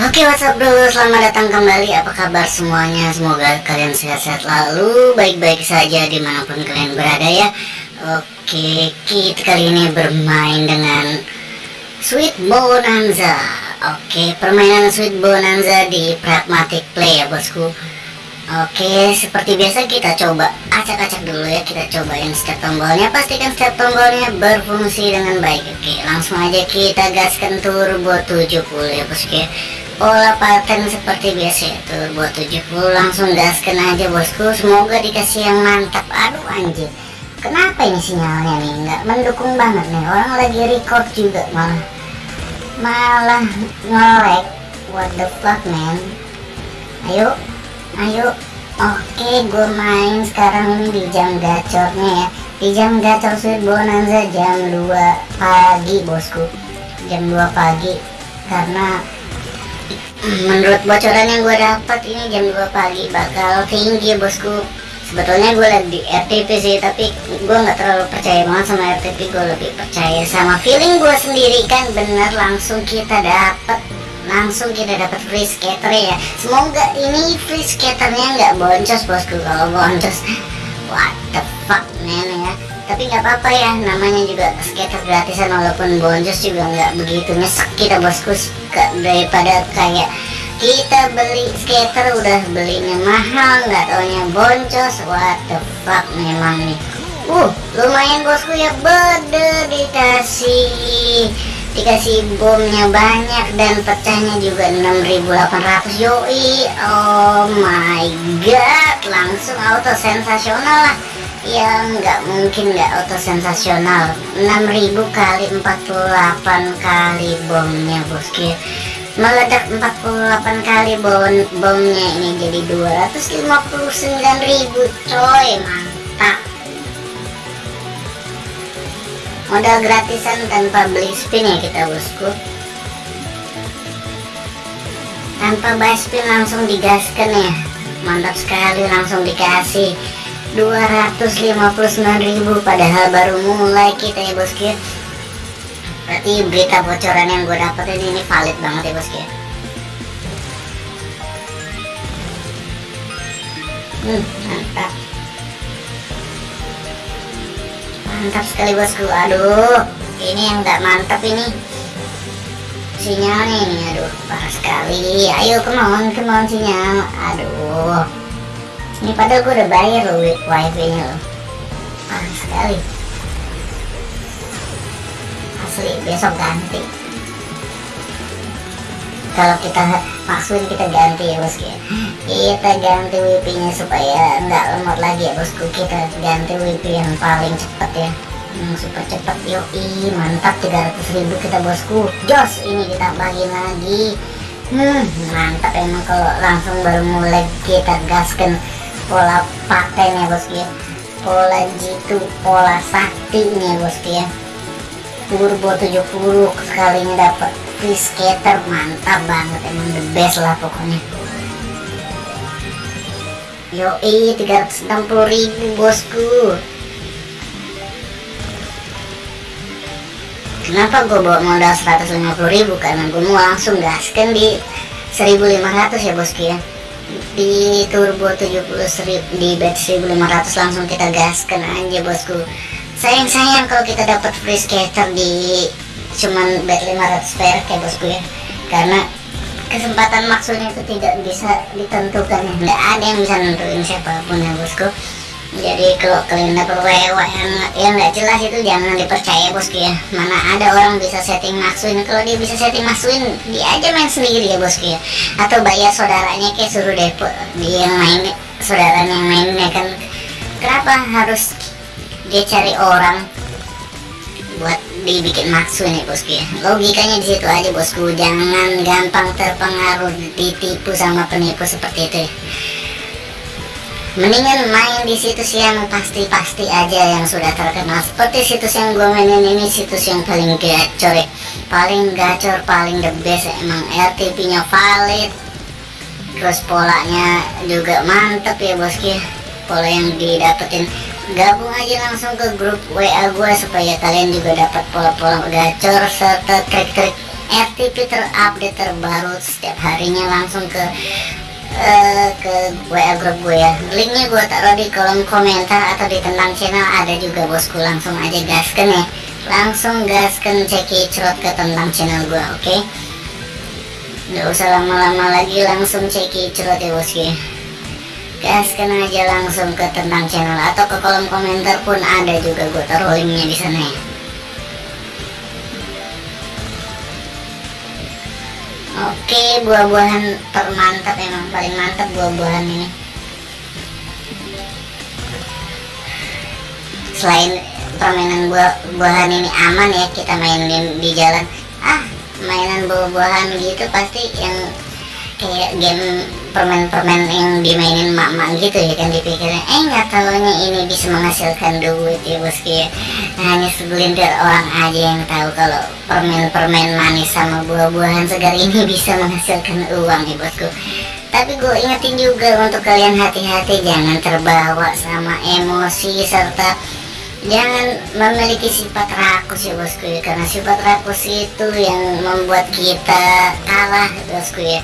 Oke what's up bro, selamat datang kembali. Apa kabar semuanya, semoga kalian sehat-sehat lalu Baik-baik saja di mana pun kalian berada ya. Oke, kita kali ini bermain dengan Sweet Bonanza. Oke, permainan Sweet Bonanza di Pragmatic Play ya bosku. Oke, seperti biasa kita coba acak-acak dulu ya. Kita cobain setiap tombolnya. Pastikan setiap tombolnya berfungsi dengan baik. Oke, langsung aja kita gaskan turbo 70 ya bosku ya Pola pattern seperti biasa ya Turbo 70 langsung gaskan aja bosku. Semoga dikasih yang mantap. Aduh anjir Kenapa ini sinyalnya nih? Nggak mendukung banget nih. Orang lagi record juga malah. Malah nge-lag. What the fuck man? Ayo ayo. Oke gue main sekarang ini di jam gacornya ya. Di jam gacor sweet bonanza jam 2 pagi bosku. Jam 2 pagi karena menurut bocoran yang gue dapat ini jam 2 pagi bakal tinggi bosku. Sebetulnya gue liat di RTP sih tapi gue nggak terlalu percaya banget sama RTP gue lebih percaya sama feeling gue sendiri kan? Bener langsung kita dapat langsung kita dapat free skater ya. Semoga ini free skaternya nggak boncos bosku. Kalau boncos what the fuck man ya tapi nggak apa-apa ya namanya juga skater gratisan walaupun boncos juga nggak begitu nyesek kita bosku. Daripada kayak kita beli skater udah belinya mahal nggak taunya boncos what the fuck memang nih. Uh lumayan bosku ya. Bede dikasih dikasih bomnya banyak dan pecahnya juga 6800 yoi oh my god langsung auto sensasional lah yang nggak mungkin nggak auto sensasional 6000 kali 48 kali bomnya bosku meledak 48 kali bom bomnya ini jadi 259.000 coy mantap. Modal gratisan tanpa beli spin ya kita bosku. Tanpa buy spin langsung digaskan ya. Mantap sekali langsung dikasih 259.000 padahal baru mulai kita ya bosku berarti berita bocoran yang gue dapetin ini valid banget ya bosku hmm mantap. Mantap sekali bosku. Aduh ini yang gak mantap ini. Sinyalnya ini aduh parah sekali. Ayo kemauan kemauan sinyal. Aduh ini padahal gue udah bayar loh wifi nya loh parah sekali. Asli besok ganti. Kalau kita maksuin kita ganti ya bosku ya kita ganti WP nya supaya nggak lemot lagi ya bosku. Kita ganti WP yang paling cepat ya. Yang super cepat yoi mantap 300.000 kita bosku. Jos ini kita bagi lagi. Hmm mantap emang kalau langsung baru mulai kita gaskan pola paten ya bosku ya. Pola jitu pola sakti ya bosku ya. Turbo 70 sekalinya dapat free skater mantap banget emang the best lah pokoknya. Yoi 360 ribu bosku. Kenapa gue bawa modal 150 ribu? Karena gue mau langsung gaskan di 1500 ya bosku ya di turbo 70 ribu, di bet 1500 langsung kita gaskan aja bosku. Sayang-sayang kalau kita dapat free skater di cuman bet 500 perak ya bosku ya. Karena kesempatan maksudnya itu tidak bisa ditentukan ya. Nggak ada yang bisa nentuin siapa pun ya bosku jadi kalau kalian dapat WW yang yang nggak jelas itu jangan dipercaya bosku ya. Mana ada orang bisa setting maksuin kalau dia bisa setting maksuin dia aja main sendiri ya bosku ya. Atau bayar saudaranya kayak suruh depo dia yang main saudaranya yang mainnya kan. Kenapa harus dia cari orang buat dibikin maksuin ya bosku ya? Logikanya di situ aja bosku. Jangan gampang terpengaruh ditipu sama penipu seperti itu ya mendingan main di situs yang pasti-pasti aja yang sudah terkenal. Seperti situs yang gue mainin ini situs yang paling gacor ya. Paling gacor paling the best ya. emang RTP nya valid. Terus polanya juga mantep ya bosku pola yang didapetin. Gabung aja langsung ke grup WA gue supaya kalian juga dapat pola-pola gacor serta trik-trik RTP terupdate terbaru setiap harinya langsung ke uh, ke WA grup gue ya. Linknya gue taruh di kolom komentar atau di tentang channel. Ada juga bosku langsung aja gaskan ya. Langsung gaskan ceki cerot ke tentang channel gue oke? Okay? nggak usah lama-lama lagi langsung ceki cerot ya bosku ya. Gaskan aja langsung ke tentang channel atau ke kolom komentar pun ada juga. Gue taruh linknya di sana ya Oke, buah-buahan termantap emang paling mantap buah-buahan ini. Selain permainan buah-buahan ini aman ya kita mainin di jalan. Ah, mainan buah-buahan gitu pasti yang kayak game permen-permen yang dimainin mak-mak gitu ya kan dipikirnya eh nggak tahunya ini bisa menghasilkan duit ya bosku ya. Nah, hanya segelintir orang aja yang tahu kalau permen-permen manis sama buah-buahan segar ini bisa menghasilkan uang ya bosku. Tapi gue ingetin juga untuk kalian hati-hati jangan terbawa sama emosi serta jangan memiliki sifat rakus ya bosku ya. Karena sifat rakus itu yang membuat kita kalah bosku ya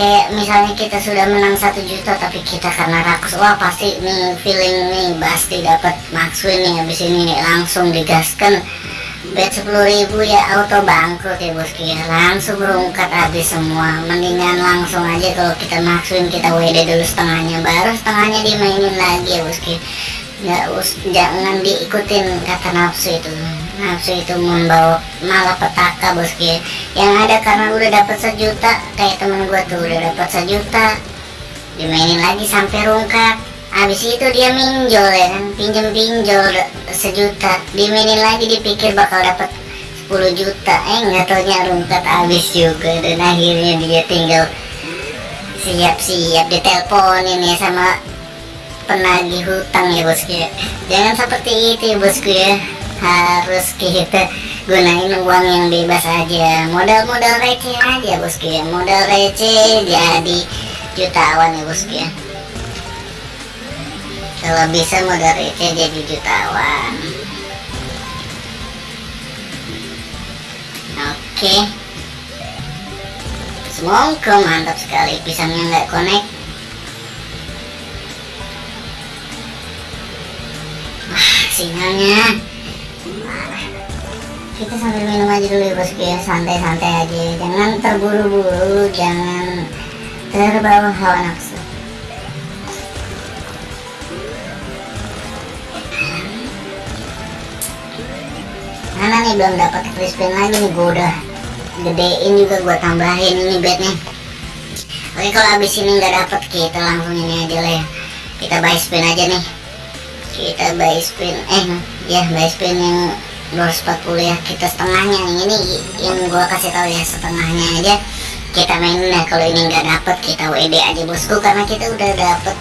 kayak misalnya kita sudah menang satu juta tapi kita karena rakus wah pasti nih feeling nih pasti dapat maksud nih habis ini. Nih langsung digaskan. Bet sepuluh ribu ya auto bangkrut ya bosku ya langsung berungkat habis semua. Mendingan langsung aja kalau kita maksuin kita WD dulu setengahnya. Baru setengahnya dimainin lagi ya bosku nggak us jangan diikutin kata nafsu itu nafsu itu membawa malah petaka bosku ya yang ada karena udah dapat sejuta kayak temen gue tuh udah dapat sejuta dimainin lagi sampai rungkat. Habis itu dia minjol ya kan? Pinjam pinjol sejuta. Dimainin lagi dipikir bakal dapat 10 juta. Eh nggak taunya rungkat habis juga. Dan akhirnya dia tinggal siap-siap diteleponin ya sama penagih hutang ya bosku ya jangan seperti itu ya bosku ya harus kita gunain uang yang bebas aja. Modal-modal receh aja bosku ya modal receh jadi jutawan ya bosku ya kalau bisa modal receh jadi jutawan. Oke. Semoga mantap sekali pisangnya nggak connect. Wah sinyalnya kita sambil minum aja dulu ya bosku ya santai-santai aja. Jangan terburu-buru jangan terbawa hawa nafsu. Mana nih belum dapat crispin lagi nih gue udah gedein juga gue tambahin ini bednya. Oke kalau abis ini nggak dapat kita langsung ini aja lah ya. Kita buy spin aja nih. Kita buy spin eh ya buy spin yang 240 ya kita setengahnya ini yang gua kasih tahu ya setengahnya aja kita main nah kalau ini nggak dapet kita WD aja bosku. Karena kita udah dapet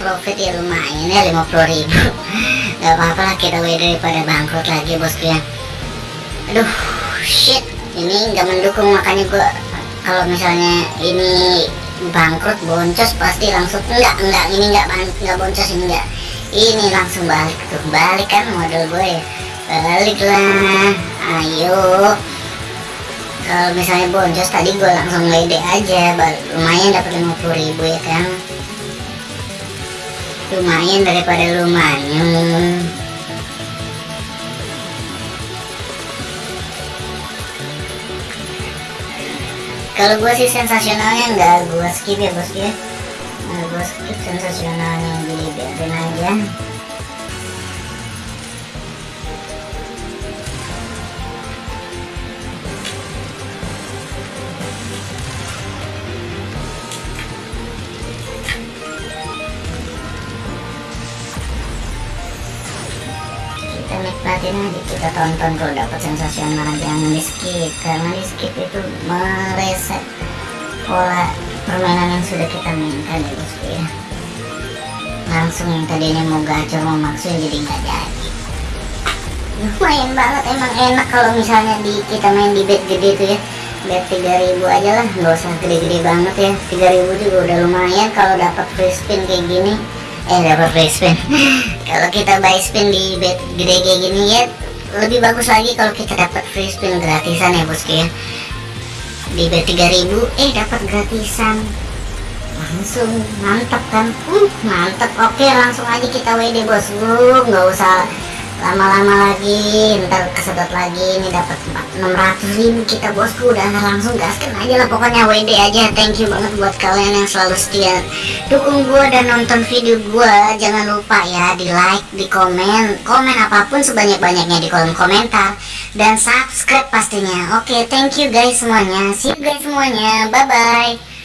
profit ya lumayan ya 50 ribu. Nggak apa-apa lah kita WD daripada bangkrut lagi bosku ya. Aduh shit. Ini nggak mendukung makanya gua kalau misalnya ini bangkrut boncos pasti langsung enggak enggak ini enggak enggak boncos ini enggak ini langsung balik tuh balik kan model gue ya baliklah ayo. Kalau misalnya boncos tadi gue langsung lede aja lumayan dapat 50 ribu ya kan lumayan daripada lumayan. Kalau gue sih sensasionalnya nggak gue skip ya bos ya. Gue skip sensasionalnya jadi biarin aja aja kita tonton kalau dapat sensasional jangan di skip karena di skip itu mereset pola permainan yang sudah kita mainkan ya bosku ya. Langsung yang tadinya mau gacor mau maksud jadi nggak jadi. Lumayan banget emang enak kalau misalnya di kita main di bed gede tuh ya. Bed 3000 aja lah nggak usah gede-gede banget ya. 3000 juga udah lumayan kalau dapat free spin kayak gini eh dapat free spin kalau kita buy spin di bet gede kayak gini ya lebih bagus lagi kalau kita dapat free spin gratisan ya bosku ya. Di bet 3000 eh dapat gratisan. Langsung mantap kan? Uh mantap. Oke langsung aja kita WD bosku. Nggak usah lama-lama lagi ntar kesedot lagi ini dapat 600 ribu kita bosku. Udah langsung gaskan aja lah pokoknya WD aja. Thank you banget buat kalian yang selalu setia. Dukung gua dan nonton video gua. Jangan lupa ya di like di komen komen apa pun sebanyak-banyaknya di kolom komentar. Dan subscribe pastinya. Oke thank you guys semuanya. See you guys semuanya. Bye bye